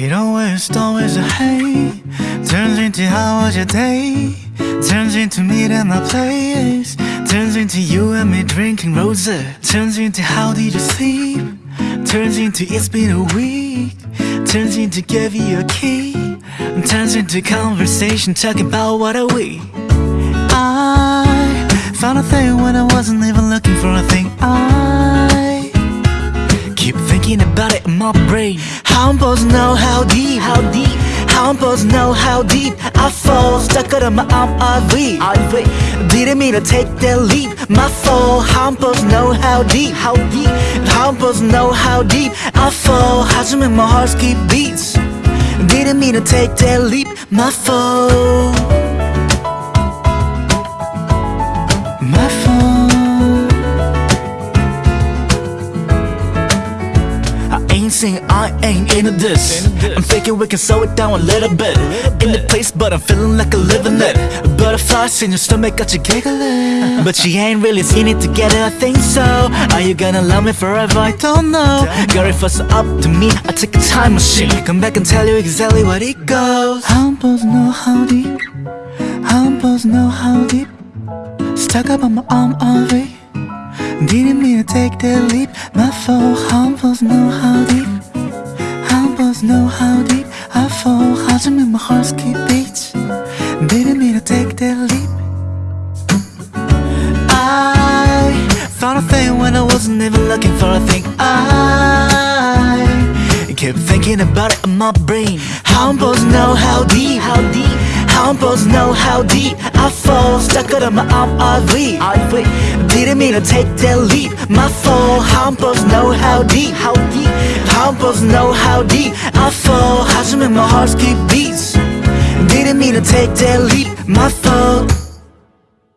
It always, always a hey? Turns into how was your day? Turns into me and my place. Turns into you and me drinking rose Turns into how did you sleep? Turns into it's been a week. Turns into give you a key. Turns into conversation talking about what are we? I found a thing when I wasn't even looking my brain. How I'm know how deep How deep How know how deep I fall. Stuck out of my RV RV Didn't mean to take that leap. My fall. How know how deep How deep How know how deep I fall. How's to make my heart skip beats. Didn't mean to take that leap. My fall. Ain't saying I ain't into this. I'm thinking we can slow it down a little bit. In the place but I'm feeling like a living it. Butterflies in your stomach got you giggling. But she ain't really seen it together I think so. Are you gonna love me forever? I don't know. Girl if it's up to me. I take a time machine. Come back and tell you exactly what it goes. I'm to know how deep. I'm to know how deep. Stuck up on my arm all day. Didn't mean to take that leap. My fault I'm to know how deep doesn't my heart's keep beats. Baby. Me need to take that leap. I found a thing when I wasn't even looking for a thing. I kept thinking about it in my brain. How I'm supposed to know how deep How I'm supposed to know how deep I fall stuck out of my arm RV, RV Didn't mean to take that leap My fall How I'm supposed to know how deep, how deep How I'm supposed to know how deep I fall 하지만 my heart keep beats Didn't mean to take that leap My fault